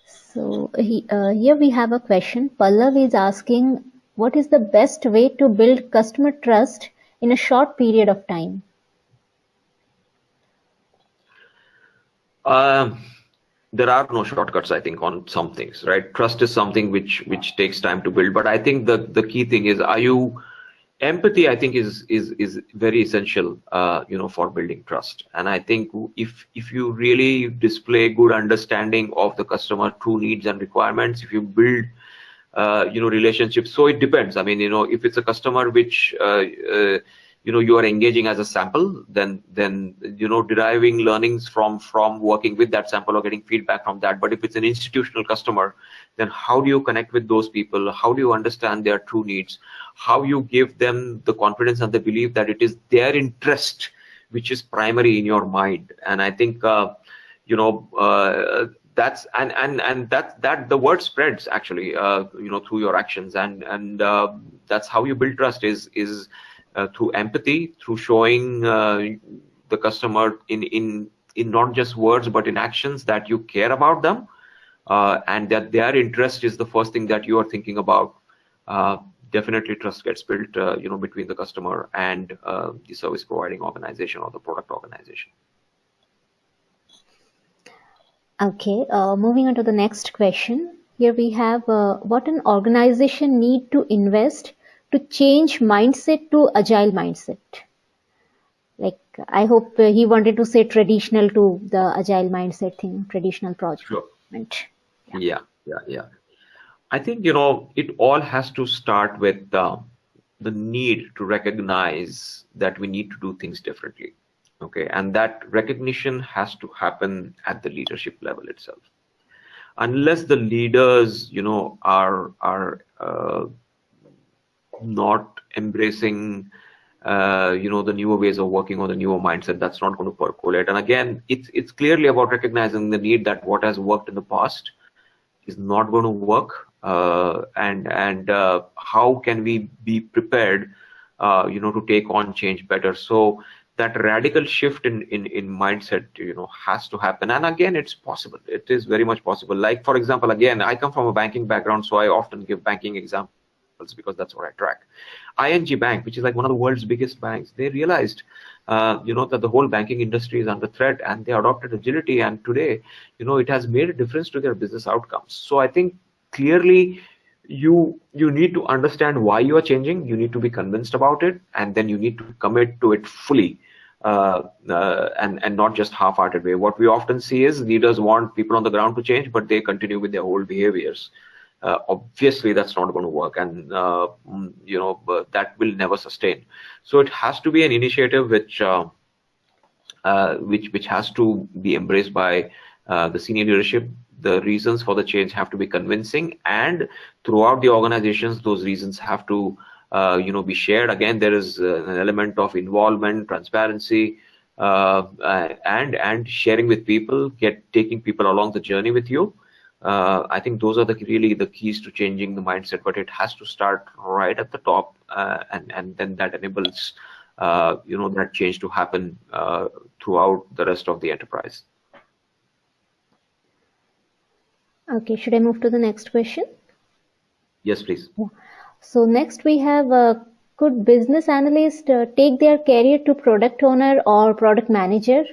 So he, uh, here we have a question. Pallav is asking, what is the best way to build customer trust in a short period of time? Um, there are no shortcuts, I think, on some things, right? Trust is something which which takes time to build. But I think the the key thing is, are you empathy i think is is is very essential uh, you know for building trust and i think if if you really display good understanding of the customer true needs and requirements if you build uh, you know relationships so it depends. I mean you know if it's a customer which uh, uh you know you are engaging as a sample then then you know deriving learnings from from working with that sample or getting feedback from that. But if it's an institutional customer then how do you connect with those people? How do you understand their true needs? How you give them the confidence and the belief that it is their interest which is primary in your mind? And i think uh, you know uh, that's and and and that that the word spreads actually uh, you know through your actions. And and uh, that's how you build trust is is uh, through empathy through showing uh, the customer in in in not just words but in actions that you care about them. Uh, and that their interest is the first thing that you are thinking about. Uh, definitely trust gets built you know between the customer and the service providing organization or the product organization okay uh, moving on to the next question here we have uh, what an organization need to invest to change mindset to agile mindset like i hope he wanted to say traditional to the agile mindset thing traditional project sure. yeah yeah yeah, yeah. I think you know it all has to start with uh, the need to recognize that we need to do things differently. Okay, and that recognition has to happen at the leadership level itself. Unless the leaders, you know, are are uh, not embracing uh, you know the newer ways of working or the newer mindset that's not going to percolate and again it's it's clearly about recognizing the need that what has worked in the past is not going to work uh, and and uh, how can we be prepared uh, you know to take on change better so that radical shift in, in in mindset you know has to happen. And again it's possible. It is very much possible. Like for example again i come from a banking background so i often give banking examples because that's what i track. ING bank which is like one of the world's biggest banks they realized uh, you know that the whole banking industry is under threat and they adopted agility. And today you know it has made a difference to their business outcomes. So i think clearly you you need to understand why you are changing. You need to be convinced about it and then you need to commit to it fully uh, uh, and and not just half-hearted way. What we often see is leaders want people on the ground to change but they continue with their old behaviors. Uh, obviously that's not going to work and uh, mm, you know that will never sustain. So it has to be an initiative which which which has to be embraced by the senior leadership. The reasons for the change have to be convincing and throughout the organizations those reasons have to uh, you know be shared again there is an element of involvement transparency uh, and and sharing with people get taking people along the journey with you uh, I think those are the really the keys to changing the mindset. But it has to start right at the top, uh, and and then that enables uh, you know that change to happen uh, throughout the rest of the enterprise. Okay, should I move to the next question? Yes, please. Yeah. So next we have uh, could business analyst uh, take their career to product owner or product manager?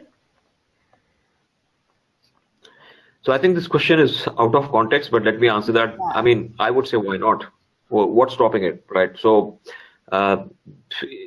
So I think this question is out of context, but let me answer that. Yeah. I mean, I would say why not? what's stopping it, right? So uh,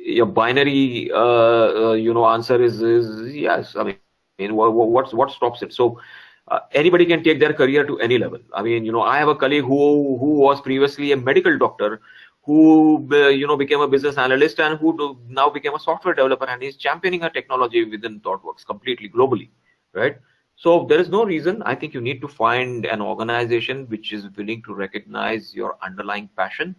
your binary, uh, uh, you know, answer is, is yes. I mean, what's what stops it? So uh, anybody can take their career to any level. I mean, you know, I have a colleague who who was previously a medical doctor, who uh, you know became a business analyst and who do, now became a software developer, and he's championing a technology within ThoughtWorks completely globally, right? So there is no reason. I think you need to find an organization which is willing to recognize your underlying passion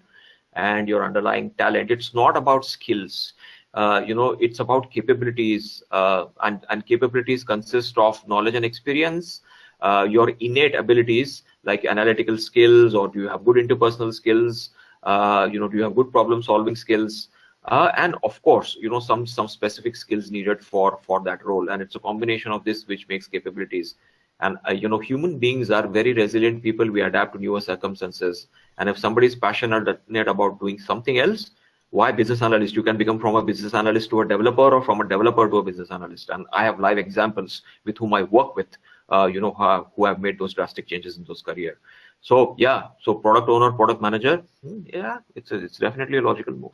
and your underlying talent. It's not about skills. Uh, you know, it's about capabilities, uh, and and capabilities consist of knowledge and experience, uh, your innate abilities like analytical skills, or do you have good interpersonal skills? Uh, you know, do you have good problem solving skills? uh, and of course you know some some specific skills needed for for that role. And it's a combination of this which makes capabilities. And uh, you know human beings are very resilient people. We adapt to newer circumstances. And if somebody is passionate about doing something else why business analyst? You can become from a business analyst to a developer or from a developer to a business analyst. And i have live examples with whom i work with you know uh, who have made those drastic changes in those career so yeah so product owner product manager hmm, yeah it's a, it's definitely a logical move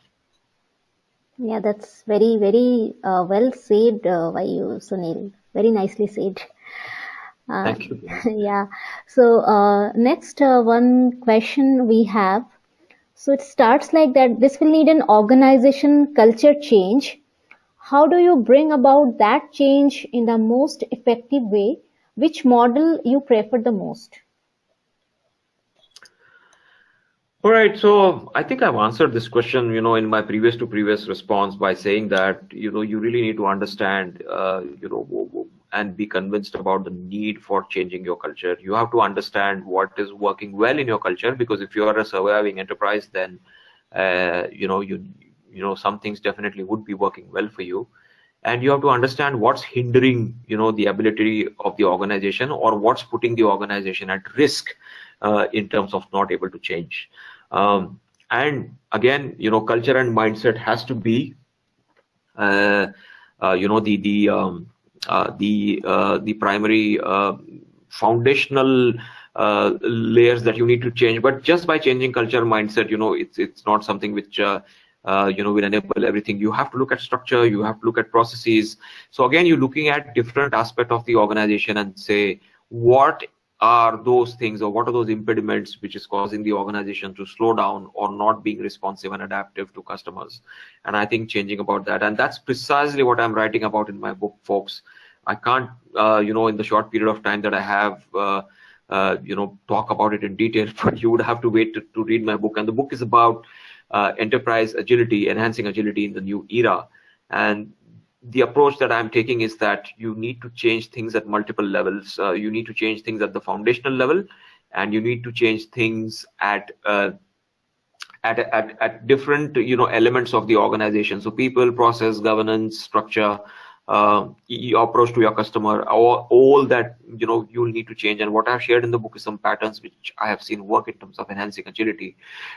yeah, that's very, very uh, well said uh, by you, Sunil. Very nicely said. Uh, Thank you. *laughs* Yeah. So uh, next uh, one question we have. So it starts like that. This will need an organization culture change. How do you bring about that change in the most effective way? Which model you prefer the most? All right, so I think I've answered this question, you know, in my previous to previous response by saying that, you know, you really need to understand, uh, you know, and be convinced about the need for changing your culture. You have to understand what is working well in your culture, because if you are a surviving enterprise, then, uh, you know, you, you know, some things definitely would be working well for you. And you have to understand what's hindering, you know, the ability of the organization or what's putting the organization at risk uh, in terms of not able to change. Um, and again, you know, culture and mindset has to be, uh, uh, you know, the the um, uh, the uh, the primary uh, foundational layers that you need to change. But just by changing culture mindset, you know, it's it's not something which uh, you know will enable everything. You have to look at structure. You have to look at processes. So again, you're looking at different aspect of the organization and say what are those things or what are those impediments which is causing the organization to slow down or not being responsive and adaptive to customers and i think changing about that and that's precisely what i'm writing about in my book folks i can't uh, you know in the short period of time that i have uh, uh, you know talk about it in detail *laughs* but you would have to wait to, to read my book and the book is about enterprise agility enhancing agility in the new era and the approach that I'm taking is that you need to change things at multiple levels. Uh, you need to change things at the foundational level, and you need to change things at uh, at, at at different you know elements of the organization. So people, process, governance, structure, uh, your approach to your customer, all, all that you know you'll need to change. And what I've shared in the book is some patterns which I have seen work in terms of enhancing agility.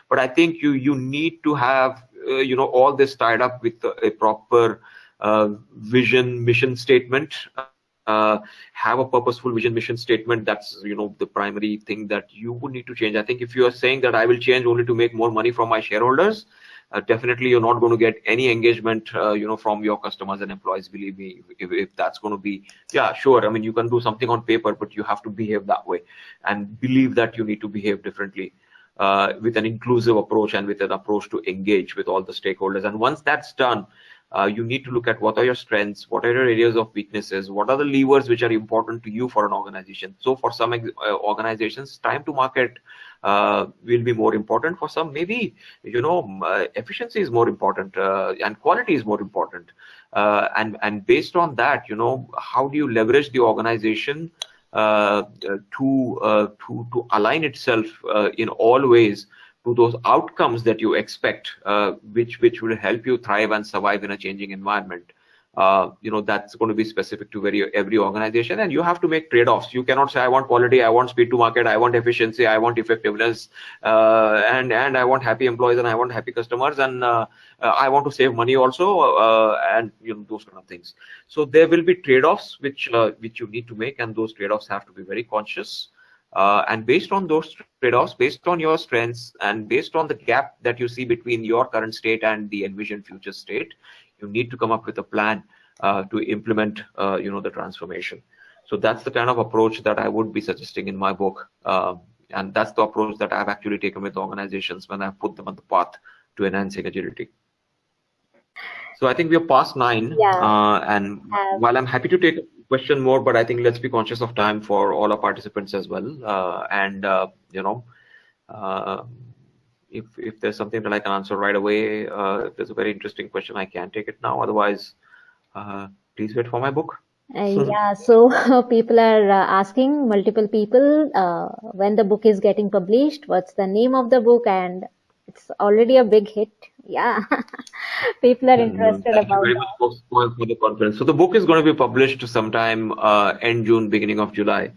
But I think you you need to have uh, you know all this tied up with a proper uh, vision mission statement uh, have a purposeful vision mission statement that's you know the primary thing that you would need to change i think if you are saying that i will change only to make more money from my shareholders uh, definitely you're not going to get any engagement uh, you know from your customers and employees believe me if, if that's going to be yeah sure i mean you can do something on paper but you have to behave that way and believe that you need to behave differently uh, with an inclusive approach and with an approach to engage with all the stakeholders. And once that's done uh, you need to look at what are your strengths, what are your areas of weaknesses, what are the levers which are important to you for an organization. So for some uh, organizations, time to market uh, will be more important. For some, maybe you know uh, efficiency is more important uh, and quality is more important. Uh, and and based on that, you know how do you leverage the organization to to to align itself in all ways to those outcomes that you expect, uh, which which will help you thrive and survive in a changing environment. uh, you know that's going to be specific to very every organization and you have to make trade-offs. You cannot say i want quality i want speed to market i want efficiency i want effectiveness uh, and and i want happy employees and i want happy customers and uh, uh i want to save money also uh, and you know those kind of things. So there will be trade-offs which which you need to make and those trade-offs have to be very conscious and based on those trade-offs based on your strengths and based on the gap that you see between your current state and the envisioned future state you need to come up with a plan uh, to implement uh, you know the transformation. So that's the kind of approach that i would be suggesting in my book. Uh, and that's the approach that i've actually taken with organizations when i've put them on the path to enhancing agility. So i think we are past nine yeah. Uh, and um, while i'm happy to take question more but i think let's be conscious of time for all our participants as well uh, and uh, you know if if there's something that I can answer right away, uh, if there's a very interesting question, I can take it now. Otherwise, uh, please wait for my book. Uh, yeah, so *laughs* people are uh, asking multiple people uh, when the book is getting published, what's the name of the book, and it's already a big hit. Yeah, *laughs* people are interested Thank about very much for, for the conference. So the book is going to be published sometime uh, end June, beginning of July,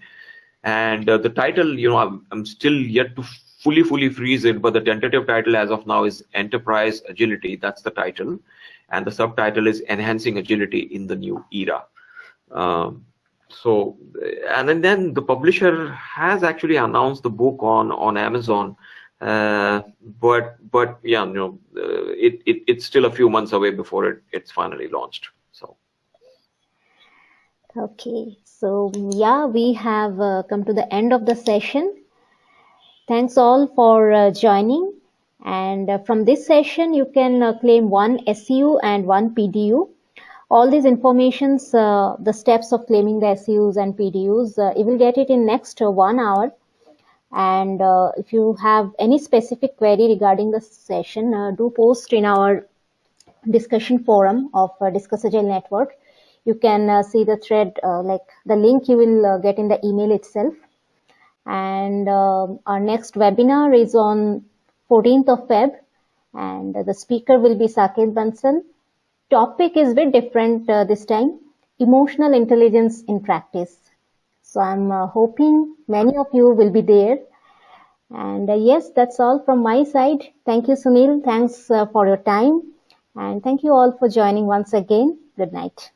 and uh, the title, you know, I'm, I'm still yet to fully, fully freeze it, but the tentative title as of now is Enterprise Agility. That's the title. And the subtitle is Enhancing Agility in the New Era. Um, so, and then the publisher has actually announced the book on, on Amazon. Uh, but, but yeah, you know, uh, it, it, it's still a few months away before it, it's finally launched. So. Okay, so yeah, we have uh, come to the end of the session. Thanks all for uh, joining. And uh, from this session, you can uh, claim one SEU and one PDU. All these informations, the steps of claiming the SEUs and PDUs, you will get it in next one hour. And uh, if you have any specific query regarding the session, uh, do post in our discussion forum of uh, Discuss Agile Network. You can see the thread, like the link you will get in the email itself and uh, our next webinar is on 14th of Feb and the speaker will be Saket Bansal. Topic is a bit different uh, this time, emotional intelligence in practice. So I'm uh, hoping many of you will be there. And uh, yes, that's all from my side. Thank you, Sunil. Thanks uh, for your time. And thank you all for joining once again. Good night.